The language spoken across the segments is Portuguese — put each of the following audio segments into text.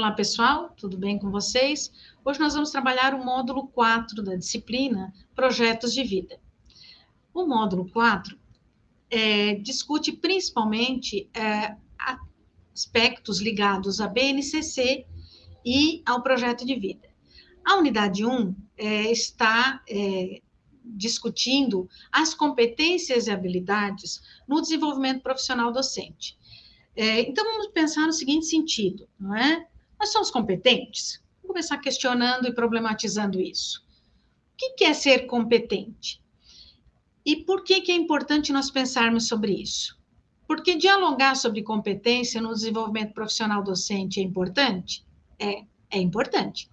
Olá, pessoal, tudo bem com vocês? Hoje nós vamos trabalhar o módulo 4 da disciplina Projetos de Vida. O módulo 4 é, discute principalmente é, aspectos ligados à BNCC e ao projeto de vida. A unidade 1 é, está é, discutindo as competências e habilidades no desenvolvimento profissional docente. É, então, vamos pensar no seguinte sentido, não é? Nós somos competentes? Vamos começar questionando e problematizando isso. O que é ser competente? E por que, que é importante nós pensarmos sobre isso? Porque dialogar sobre competência no desenvolvimento profissional docente é importante? É, é importante.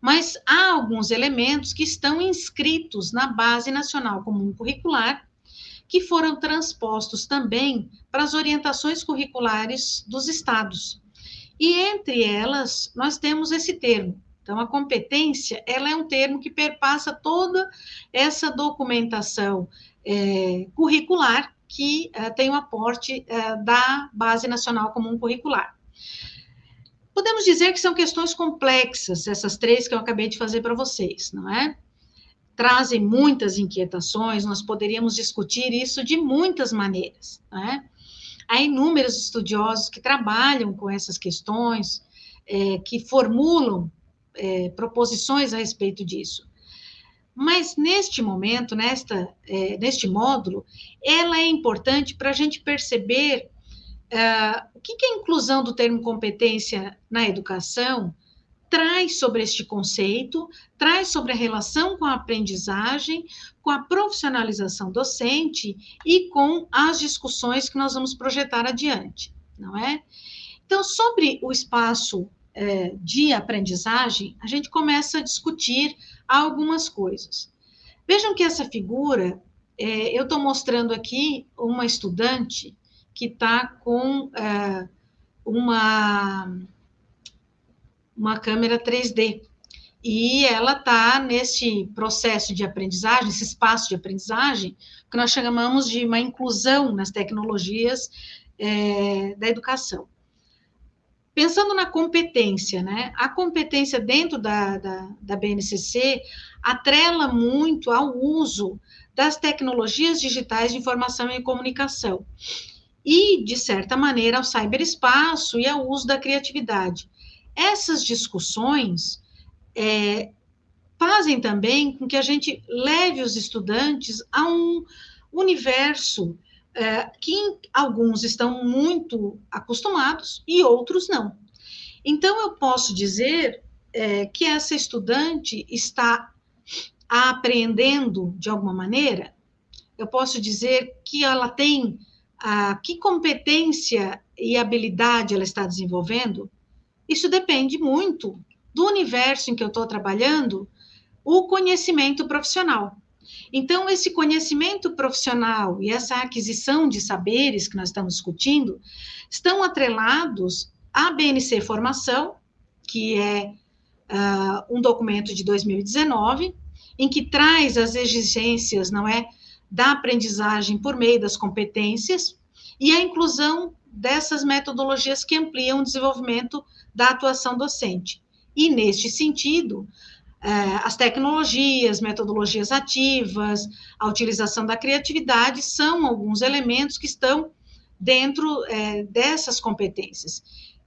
Mas há alguns elementos que estão inscritos na Base Nacional Comum Curricular, que foram transpostos também para as orientações curriculares dos estados. E entre elas, nós temos esse termo. Então, a competência, ela é um termo que perpassa toda essa documentação é, curricular que é, tem o aporte é, da Base Nacional Comum Curricular. Podemos dizer que são questões complexas, essas três que eu acabei de fazer para vocês, não é? Trazem muitas inquietações, nós poderíamos discutir isso de muitas maneiras, não é? Há inúmeros estudiosos que trabalham com essas questões, é, que formulam é, proposições a respeito disso. Mas neste momento, nesta, é, neste módulo, ela é importante para a gente perceber é, o que, que a inclusão do termo competência na educação traz sobre este conceito, traz sobre a relação com a aprendizagem, com a profissionalização docente e com as discussões que nós vamos projetar adiante, não é? Então, sobre o espaço é, de aprendizagem, a gente começa a discutir algumas coisas. Vejam que essa figura, é, eu estou mostrando aqui uma estudante que está com é, uma uma câmera 3D. E ela está nesse processo de aprendizagem, esse espaço de aprendizagem, que nós chamamos de uma inclusão nas tecnologias é, da educação. Pensando na competência, né? A competência dentro da, da, da BNCC atrela muito ao uso das tecnologias digitais de informação e comunicação e, de certa maneira, ao cyberespaço e ao uso da criatividade. Essas discussões é, fazem também com que a gente leve os estudantes a um universo é, que alguns estão muito acostumados e outros não. Então, eu posso dizer é, que essa estudante está aprendendo de alguma maneira, eu posso dizer que ela tem a que competência e habilidade ela está desenvolvendo, isso depende muito do universo em que eu estou trabalhando, o conhecimento profissional. Então, esse conhecimento profissional e essa aquisição de saberes que nós estamos discutindo estão atrelados à BNC Formação, que é uh, um documento de 2019, em que traz as exigências, não é, da aprendizagem por meio das competências e a inclusão dessas metodologias que ampliam o desenvolvimento da atuação docente. E, neste sentido, é, as tecnologias, metodologias ativas, a utilização da criatividade são alguns elementos que estão dentro é, dessas competências,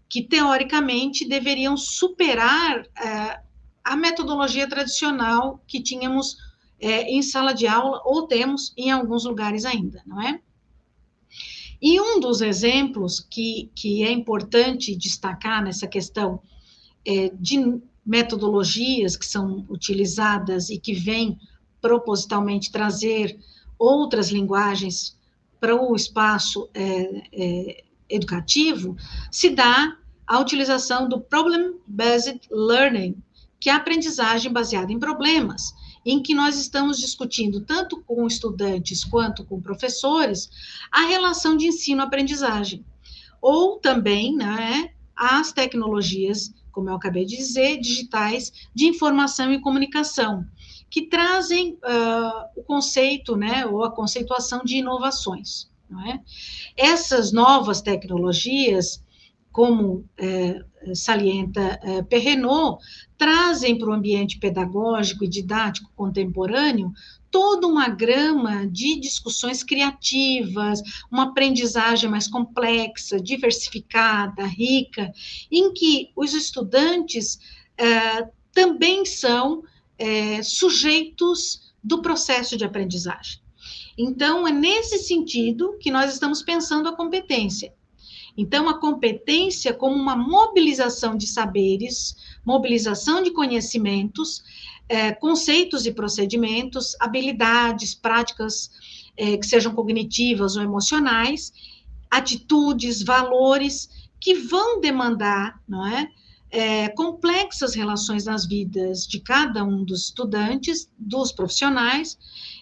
que teoricamente deveriam superar é, a metodologia tradicional que tínhamos em sala de aula ou temos em alguns lugares ainda, não é? E um dos exemplos que, que é importante destacar nessa questão é, de metodologias que são utilizadas e que vêm propositalmente trazer outras linguagens para o espaço é, é, educativo, se dá a utilização do Problem-Based Learning, que é a aprendizagem baseada em problemas em que nós estamos discutindo, tanto com estudantes quanto com professores, a relação de ensino-aprendizagem. Ou também, né, as tecnologias, como eu acabei de dizer, digitais de informação e comunicação, que trazem uh, o conceito, né, ou a conceituação de inovações. É? Essas novas tecnologias, como é, salienta é, Perrenot, trazem para o ambiente pedagógico e didático contemporâneo toda uma grama de discussões criativas, uma aprendizagem mais complexa, diversificada, rica, em que os estudantes é, também são é, sujeitos do processo de aprendizagem. Então, é nesse sentido que nós estamos pensando a competência. Então, a competência como uma mobilização de saberes, mobilização de conhecimentos, é, conceitos e procedimentos, habilidades, práticas é, que sejam cognitivas ou emocionais, atitudes, valores que vão demandar, não é? é, complexas relações nas vidas de cada um dos estudantes, dos profissionais,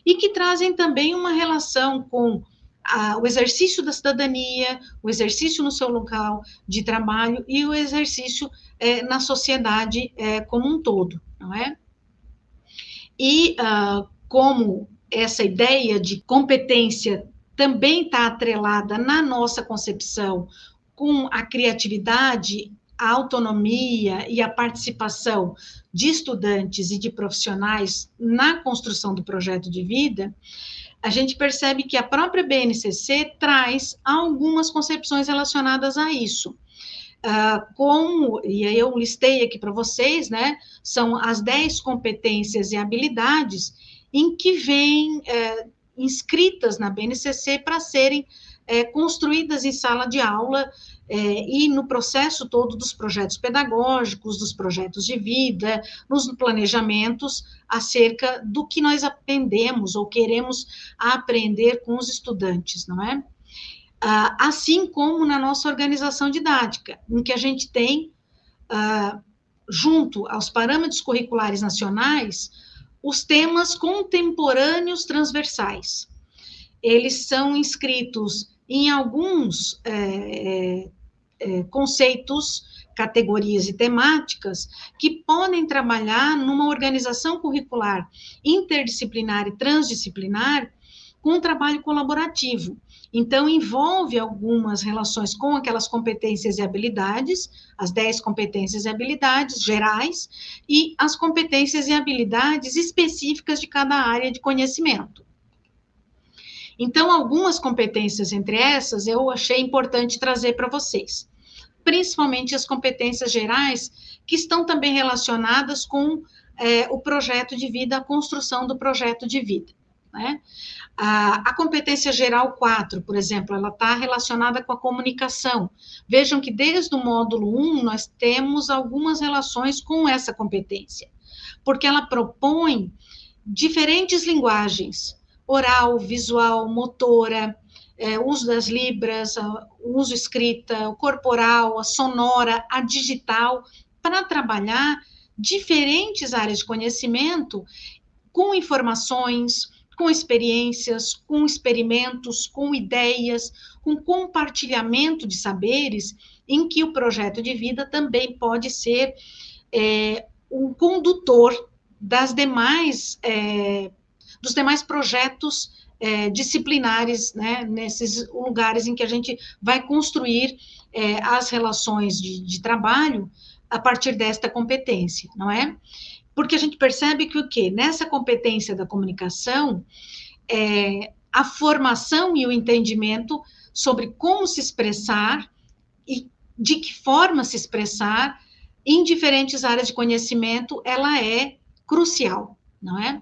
e que trazem também uma relação com a, o exercício da cidadania, o exercício no seu local de trabalho e o exercício é, na sociedade é, como um todo, não é? E uh, como essa ideia de competência também está atrelada na nossa concepção com a criatividade a autonomia e a participação de estudantes e de profissionais na construção do projeto de vida, a gente percebe que a própria BNCC traz algumas concepções relacionadas a isso. Uh, como, e aí eu listei aqui para vocês, né, são as 10 competências e habilidades em que vêm é, inscritas na BNCC para serem é, construídas em sala de aula é, e no processo todo dos projetos pedagógicos, dos projetos de vida, nos planejamentos acerca do que nós aprendemos ou queremos aprender com os estudantes, não é? Ah, assim como na nossa organização didática, em que a gente tem, ah, junto aos parâmetros curriculares nacionais, os temas contemporâneos transversais. Eles são inscritos em alguns é, é conceitos, categorias e temáticas que podem trabalhar numa organização curricular interdisciplinar e transdisciplinar com um trabalho colaborativo. Então, envolve algumas relações com aquelas competências e habilidades, as 10 competências e habilidades gerais, e as competências e habilidades específicas de cada área de conhecimento. Então, algumas competências entre essas eu achei importante trazer para vocês, principalmente as competências gerais, que estão também relacionadas com é, o projeto de vida, a construção do projeto de vida. Né? A, a, competência geral 4, por exemplo, ela está relacionada com a comunicação. Vejam que desde o módulo 1 nós temos algumas relações com essa competência, porque ela propõe diferentes linguagens, oral, visual, motora, é, uso das libras, uso escrita, corporal, a sonora, a digital, para trabalhar diferentes áreas de conhecimento com informações, com experiências, com experimentos, com ideias, com compartilhamento de saberes, em que o projeto de vida também pode ser é, um condutor das demais é, dos demais projetos é, disciplinares, né, nesses lugares em que a gente vai construir é, as relações de, de, trabalho a partir desta competência, não é? Porque a gente percebe que o quê? Nessa competência da comunicação, é, a formação e o entendimento sobre como se expressar e de que forma se expressar em diferentes áreas de conhecimento, ela é crucial, não é?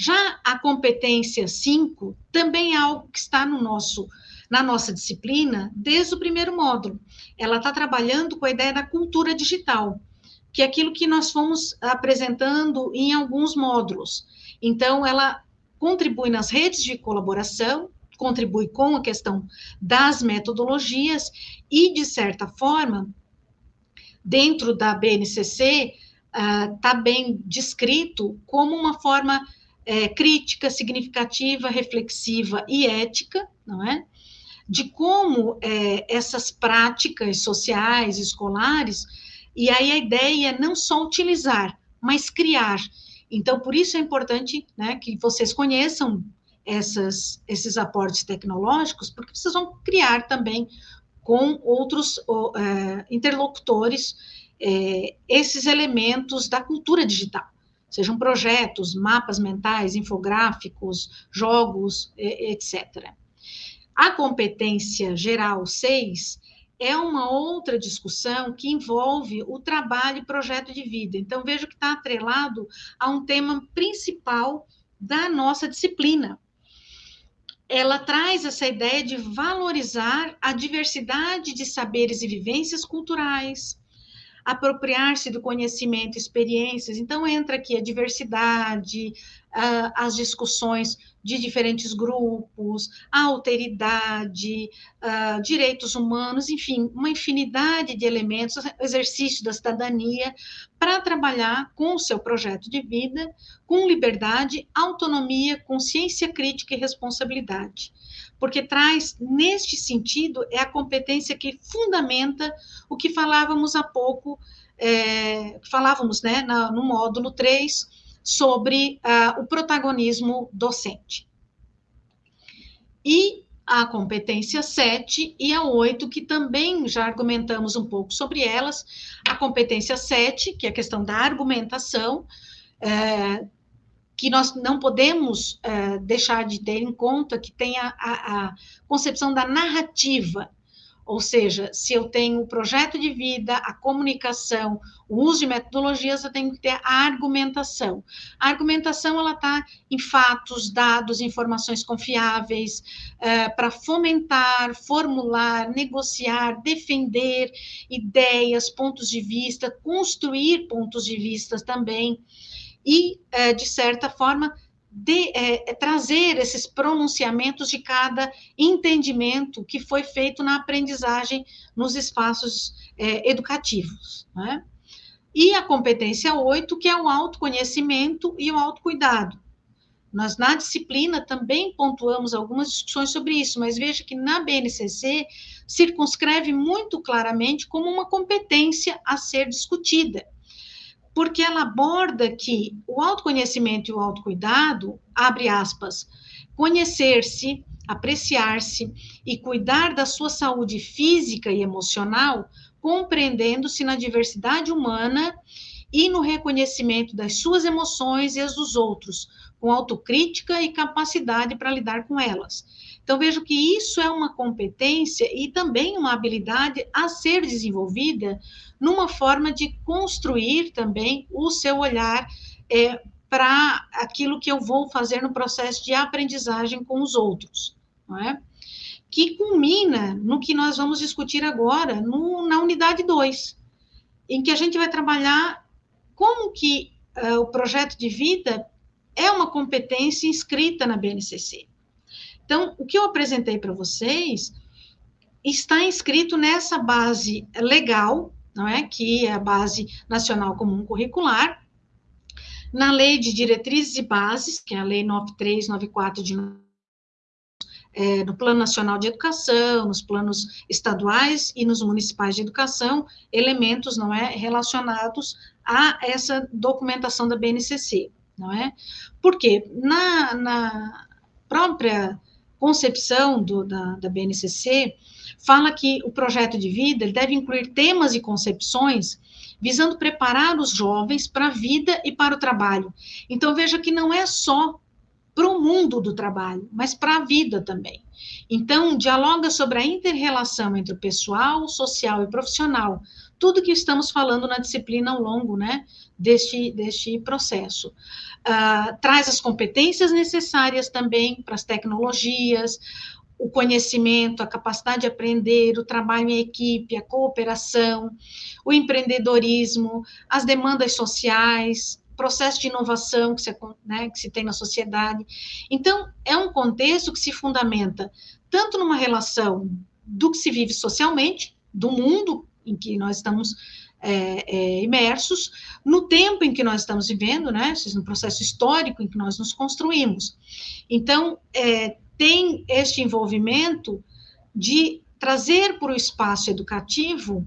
Já a competência 5 também é algo que está no nosso na nossa disciplina desde o primeiro módulo. Ela está trabalhando com a ideia da cultura digital, que é aquilo que nós fomos apresentando em alguns módulos. Então, ela contribui nas redes de colaboração, contribui com a questão das metodologias e, de certa forma, dentro da BNCC, está ah, uh, bem descrito como uma forma é, crítica, significativa, reflexiva e ética, não é? De como é, essas práticas sociais, escolares, e aí a ideia é não só utilizar, mas criar. Então, por isso é importante né, que vocês conheçam essas, esses aportes tecnológicos, porque vocês vão criar também com outros uh, interlocutores é, esses elementos da cultura digital, sejam projetos, mapas mentais, infográficos, jogos, etc. A competência geral 6 é uma outra discussão que envolve o trabalho e projeto de vida. Então, vejo que está atrelado a um tema principal da nossa disciplina. Ela traz essa ideia de valorizar a diversidade de saberes e vivências culturais, apropriar-se do conhecimento, experiências. Então, entra aqui a diversidade, as discussões de diferentes grupos, a alteridade, direitos humanos, enfim, uma infinidade de elementos, exercício da cidadania, para trabalhar com o seu projeto de vida, com liberdade, autonomia, consciência crítica e responsabilidade porque traz, neste sentido, é a competência que fundamenta o que falávamos há pouco, é, falávamos né, na, no módulo 3, sobre uh, o protagonismo docente. E a competência 7 e a 8, que também já argumentamos um pouco sobre elas. A competência 7, que é a questão da argumentação, é, que nós não podemos uh, deixar de ter em conta que tem a, a, a, concepção da narrativa, ou seja, se eu tenho o projeto de vida, a comunicação, o uso de metodologias, eu tenho que ter a argumentação. A argumentação, ela está em fatos, dados, informações confiáveis, uh, para fomentar, formular, negociar, defender ideias, pontos de vista, construir pontos de vista também, e, é, de certa forma, de, é, é, trazer esses pronunciamentos de cada entendimento que foi feito na aprendizagem nos espaços é, educativos. Né? E a competência 8, que é o autoconhecimento e o autocuidado. Nós, na disciplina, também pontuamos algumas discussões sobre isso, mas veja que na BNCC circunscreve muito claramente como uma competência a ser discutida porque ela aborda que o autoconhecimento e o autocuidado, abre aspas, conhecer-se, apreciar-se e cuidar da sua saúde física e emocional, compreendendo-se na diversidade humana e no reconhecimento das suas emoções e as dos outros, com autocrítica e capacidade para lidar com elas. Então, vejo que isso é uma competência e também uma habilidade a ser desenvolvida numa forma de construir também o seu olhar é, para aquilo que eu vou fazer no processo de aprendizagem com os outros, não é? Que culmina no que nós vamos discutir agora, no, na unidade 2, em que a gente vai trabalhar como que uh, o projeto de vida é uma competência inscrita na BNCC. Então, o que eu apresentei para vocês está inscrito nessa base legal não é? que é a Base Nacional Comum Curricular, na Lei de Diretrizes e Bases, que é a Lei 9394 de é, no Plano Nacional de Educação, nos planos estaduais e nos municipais de educação, elementos não é relacionados a essa documentação da BNCC, não é? Porque na, na própria concepção do, da, da BNCC, fala que o projeto de vida deve incluir temas e concepções visando preparar os jovens para a vida e para o trabalho. Então, veja que não é só para o mundo do trabalho, mas para a vida também. Então, dialoga sobre a inter-relação entre o pessoal, social e profissional, tudo que estamos falando na disciplina ao longo né, deste, deste processo. Uh, traz as competências necessárias também para as tecnologias, o conhecimento, a capacidade de aprender, o trabalho em equipe, a cooperação, o empreendedorismo, as demandas sociais, processo de inovação que se, né, que se tem na sociedade. Então, é um contexto que se fundamenta tanto numa relação do que se vive socialmente, do mundo em que nós estamos é, é, imersos, no tempo em que nós estamos vivendo, né, no processo histórico em que nós nos construímos. Então, é, tem este envolvimento de trazer para o espaço educativo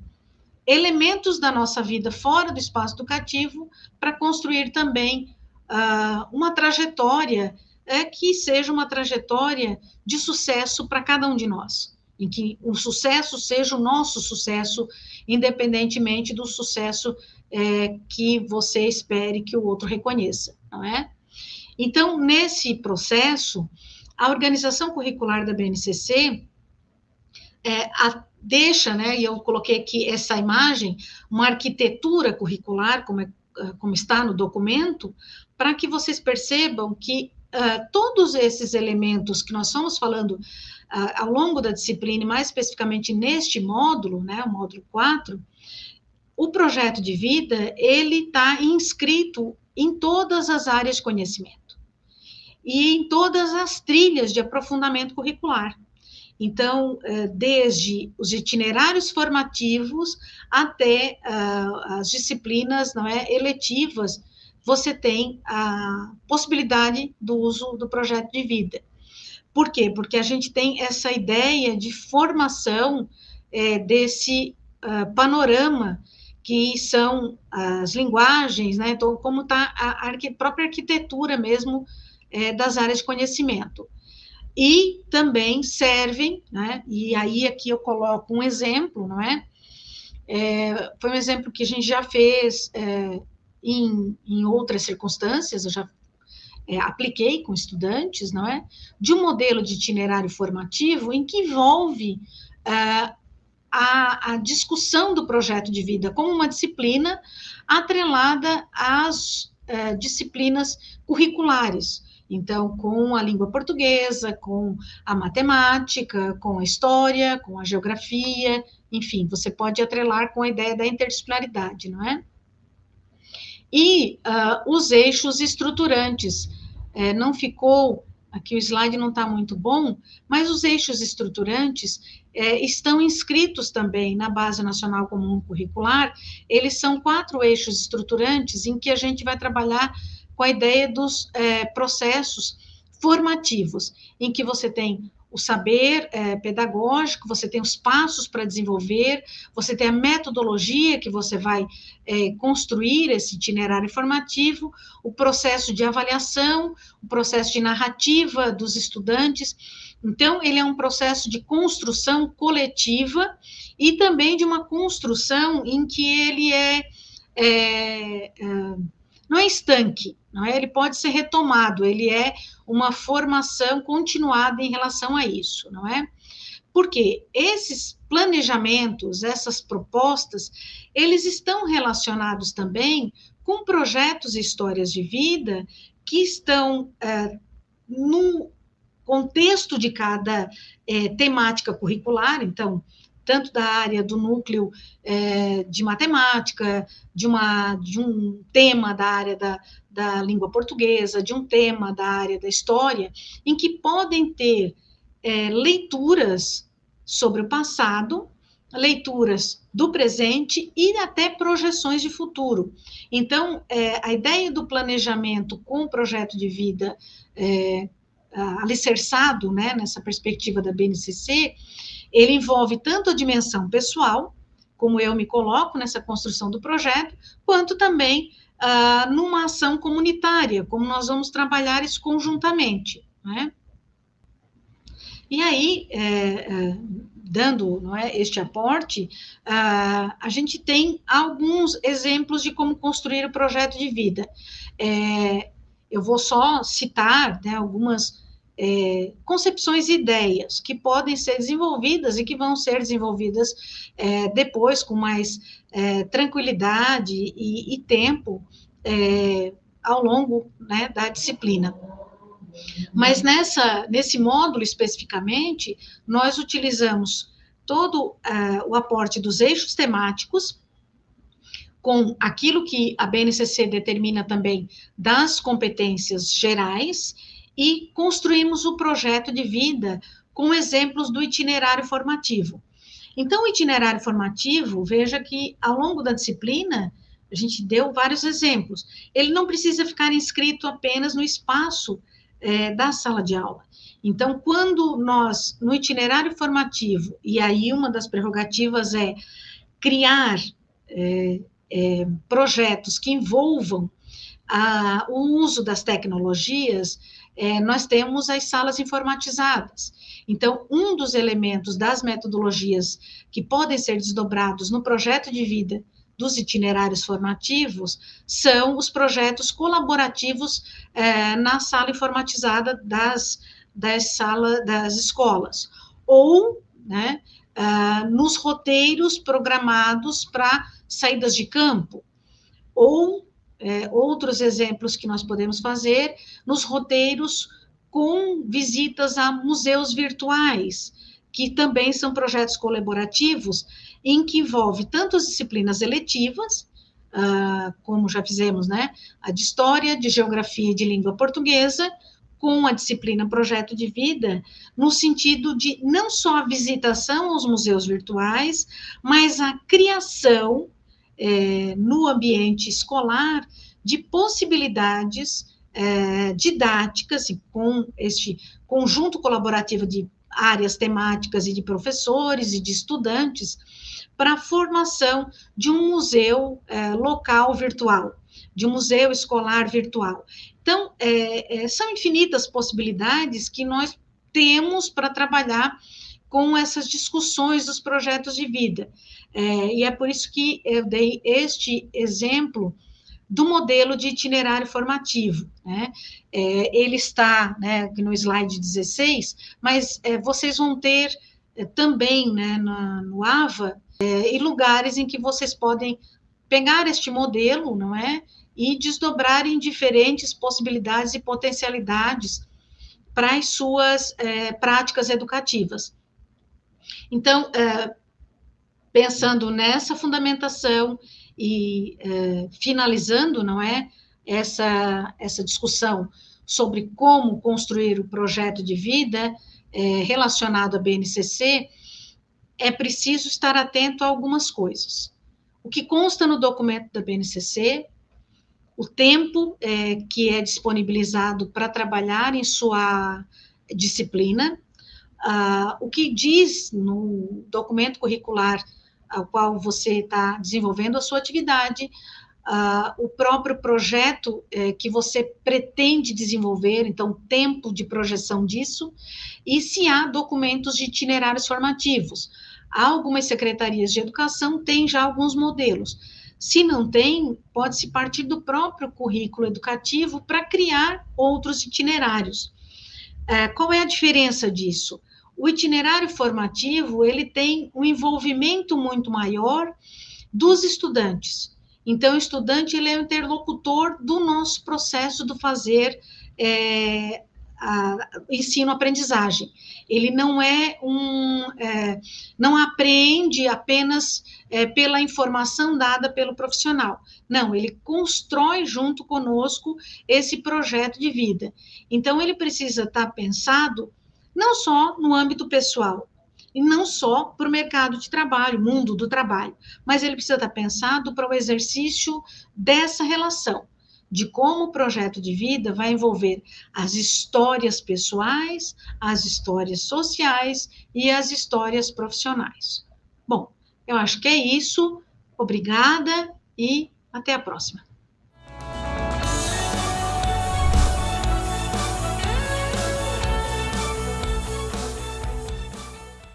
elementos da nossa vida fora do espaço educativo para construir também uh, uma trajetória é, que seja uma trajetória de sucesso para cada um de nós. Em que o sucesso seja o nosso sucesso, independentemente do sucesso é, que você espere que o outro reconheça, não é? Então, nesse processo, a organização curricular da BNCC é, a, deixa, né, e eu coloquei aqui essa imagem, uma arquitetura curricular, como, é, como está no documento, para que vocês percebam que uh, todos esses elementos que nós estamos falando ao longo da disciplina, mais especificamente neste módulo, né, o módulo 4, o projeto de vida, ele está inscrito em todas as áreas de conhecimento e em todas as trilhas de aprofundamento curricular. Então, eh, desde os itinerários formativos até uh, as disciplinas não é, eletivas, você tem a possibilidade do uso do projeto de vida. Por quê? Porque a gente tem essa ideia de formação é, desse uh, panorama que são as linguagens, né? Então, como está a, própria arquitetura mesmo é, das áreas de conhecimento e também servem, né? E aí aqui eu coloco um exemplo, não é? é foi um exemplo que a gente já fez é, em, em, outras circunstâncias, eu já é, apliquei com estudantes, não é? De um modelo de itinerário formativo em que envolve é, a, a discussão do projeto de vida como uma disciplina atrelada às é, disciplinas curriculares então, com a língua portuguesa, com a matemática, com a história, com a geografia, enfim, você pode atrelar com a ideia da interdisciplinaridade, não é? E uh, os eixos estruturantes. É, não ficou, aqui o slide não está muito bom, mas os eixos estruturantes é, estão inscritos também na Base Nacional Comum Curricular. Eles são quatro eixos estruturantes em que a gente vai trabalhar com a ideia dos é, processos formativos, em que você tem o saber é, pedagógico, você tem os passos para desenvolver, você tem a metodologia que você vai é, construir esse itinerário formativo, o processo de avaliação, o processo de narrativa dos estudantes. Então, ele é um processo de construção coletiva e também de uma construção em que ele é, é, é não é estanque, não é? Ele pode ser retomado, ele é uma formação continuada em relação a isso, não é? Porque esses planejamentos, essas propostas, eles estão relacionados também com projetos e histórias de vida que estão é, no contexto de cada é, temática curricular, então, tanto da área do núcleo é, de matemática, de, uma, de um tema da área da, da língua portuguesa, de um tema da área da história, em que podem ter é, leituras sobre o passado, leituras do presente e até projeções de futuro. Então, é, a ideia do planejamento com o projeto de vida é, alicerçado né, nessa perspectiva da BNCC ele envolve tanto a dimensão pessoal, como eu me coloco nessa construção do projeto, quanto também uh, numa ação comunitária, como nós vamos trabalhar isso conjuntamente. Né? E aí, é, é, dando é, este aporte, uh, a gente tem alguns exemplos de como construir o projeto de vida. É, eu vou só citar né, algumas é, concepções e ideias que podem ser desenvolvidas e que vão ser desenvolvidas é, depois com mais é, tranquilidade e, e tempo é, ao longo né, da disciplina. Mas nessa, nesse módulo especificamente, nós utilizamos todo uh, o aporte dos eixos temáticos, com aquilo que a BNCC determina também das competências gerais, e construímos o projeto de vida com exemplos do itinerário formativo. Então, o itinerário formativo, veja que ao longo da disciplina, a gente deu vários exemplos. Ele não precisa ficar inscrito apenas no espaço é, da sala de aula. Então, quando nós, no itinerário formativo, e aí uma das prerrogativas é criar é, é, projetos que envolvam a, o uso das tecnologias, é, nós temos as salas informatizadas. Então, um dos elementos das metodologias que podem ser desdobrados no projeto de vida dos itinerários formativos são os projetos colaborativos é, na sala informatizada das, das, sala, das escolas, ou né, uh, nos roteiros programados para saídas de campo, ou é, outros exemplos que nós podemos fazer nos roteiros com visitas a museus virtuais, que também são projetos colaborativos, em que envolve tanto as disciplinas eletivas, uh, como já fizemos, né, a de História, de Geografia e de Língua Portuguesa, com a disciplina Projeto de Vida, no sentido de não só a visitação aos museus virtuais, mas a criação é, no ambiente escolar de possibilidades é, didáticas, com este conjunto colaborativo de áreas temáticas e de professores e de estudantes, para a formação de um museu é, local virtual, de um museu escolar virtual. Então, é, é, são infinitas possibilidades que nós temos para trabalhar com essas discussões dos projetos de vida. É, e é por isso que eu dei este exemplo do modelo de itinerário formativo. Né? É, ele está né, no slide 16, mas é, vocês vão ter é, também né, na, no AVA é, e lugares em que vocês podem pegar este modelo, não é? E desdobrar em diferentes possibilidades e potencialidades para as suas é, práticas educativas. Então, é, pensando nessa fundamentação e é, finalizando, não é, essa, essa discussão sobre como construir o projeto de vida é, relacionado à BNCC, é preciso estar atento a algumas coisas. O que consta no documento da BNCC, o tempo que é disponibilizado para trabalhar em sua disciplina, uh, o que diz no documento curricular ao qual você está desenvolvendo a sua atividade, uh, o próprio projeto eh, que você pretende desenvolver, então, tempo de projeção disso, e se há documentos de itinerários formativos. Algumas secretarias de educação têm já alguns modelos. Se não tem, pode-se partir do próprio currículo educativo para criar outros itinerários. Uh, qual é a diferença disso? O itinerário formativo ele tem um envolvimento muito maior dos estudantes. Então, o estudante ele é o interlocutor do nosso processo do fazer é, ensino-aprendizagem. Ele não é um, é, não aprende apenas é, pela informação dada pelo profissional. Não, ele constrói junto conosco esse projeto de vida. Então, ele precisa estar pensado não só no âmbito pessoal, e não só para o mercado de trabalho, mundo do trabalho, mas ele precisa estar pensado para o exercício dessa relação, de como o projeto de vida vai envolver as histórias pessoais, as histórias sociais e as histórias profissionais. Bom, eu acho que é isso. Obrigada e até a próxima.